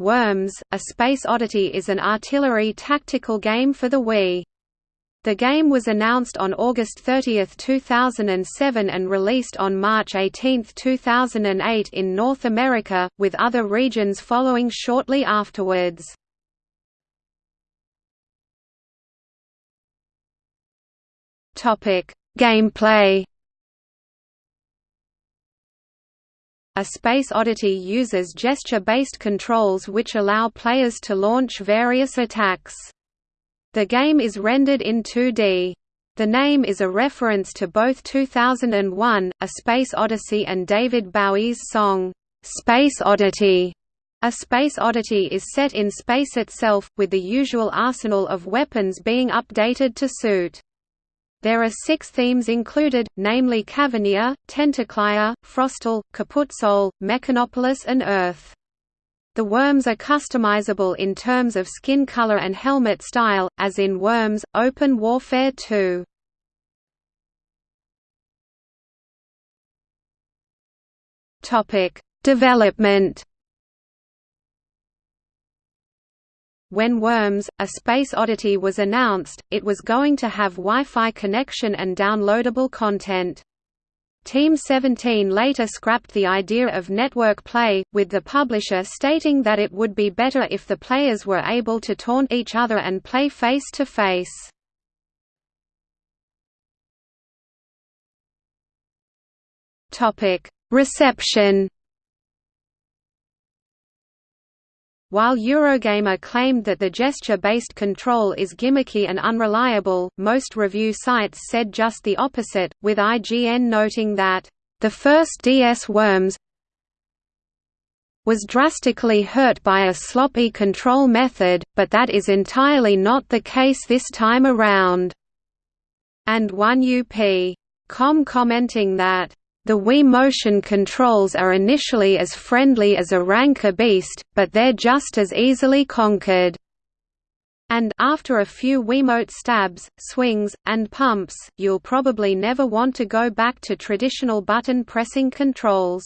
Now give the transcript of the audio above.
Worms, A Space Oddity is an artillery tactical game for the Wii. The game was announced on August 30, 2007 and released on March 18, 2008 in North America, with other regions following shortly afterwards. Gameplay A Space Oddity uses gesture-based controls which allow players to launch various attacks. The game is rendered in 2D. The name is a reference to both 2001, A Space Odyssey and David Bowie's song, "'Space Oddity". A Space Oddity is set in space itself, with the usual arsenal of weapons being updated to suit. There are six themes included, namely Cavernia, Tentaclia, Frostal, Kaputsol, Mechanopolis and Earth. The worms are customizable in terms of skin color and helmet style, as in Worms, Open Warfare 2. Development When Worms, a space oddity was announced, it was going to have Wi-Fi connection and downloadable content. Team 17 later scrapped the idea of network play, with the publisher stating that it would be better if the players were able to taunt each other and play face-to-face. Reception While Eurogamer claimed that the gesture-based control is gimmicky and unreliable, most review sites said just the opposite, with IGN noting that, "...the first DS Worms was drastically hurt by a sloppy control method, but that is entirely not the case this time around." And 1UP.com commenting that, the Wii motion controls are initially as friendly as a Rancor beast, but they're just as easily conquered. And after a few Wiimote stabs, swings, and pumps, you'll probably never want to go back to traditional button pressing controls.